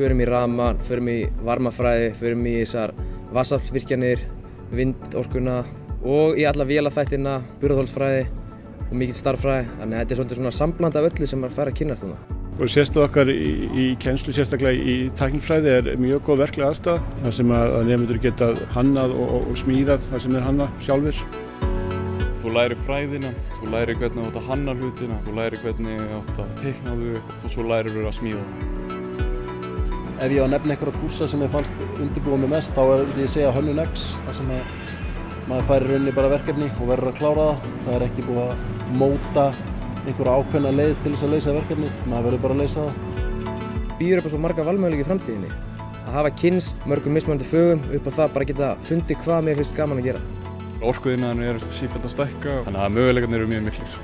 förum í rama, förum í varmafræði, förum í þessar vassaflsvirkjanir, vindorkuna og í alla vélaþættina, burðhólsfræði og mikill starffræði. Þannig að þetta er svolítið svona sambland af öllu sem maður fær að kynast þarna. Og sérstöð okkar í, í kennslu, sérstaklega í tæknifræði, er mjög góð verklega aðstæða. þar sem að nefndur geta hannað og, og, og smíðað það sem er hannað sjálfur. Þú læri fræðina, þú læri hvernig þú átt að hanna hlutina, þú læri hvernig þú átt að teikna þau og svo lærir þú að smíða það. Ef ég á að nefna einhverja kúrsa sem ég fannst undirbúið mig mest þá er því að segja Hönnun X þar sem að maður færi rauninni bara verkefni og verður að klára það. Það er ekki búið að móta einhverja ákveðna leið til þess að leysa verkefnið, maður verður bara að leysa það. Býður upp á svo marga valmöguleiki í framtíðinni. Að hafa kynst mörgum mismunandi fögum upp á það bara geta fundið hvað mér finnst gaman að gera. Orkuðinnan er sífælt að stækka, þannig að möguleikarnir eru mjög miklir.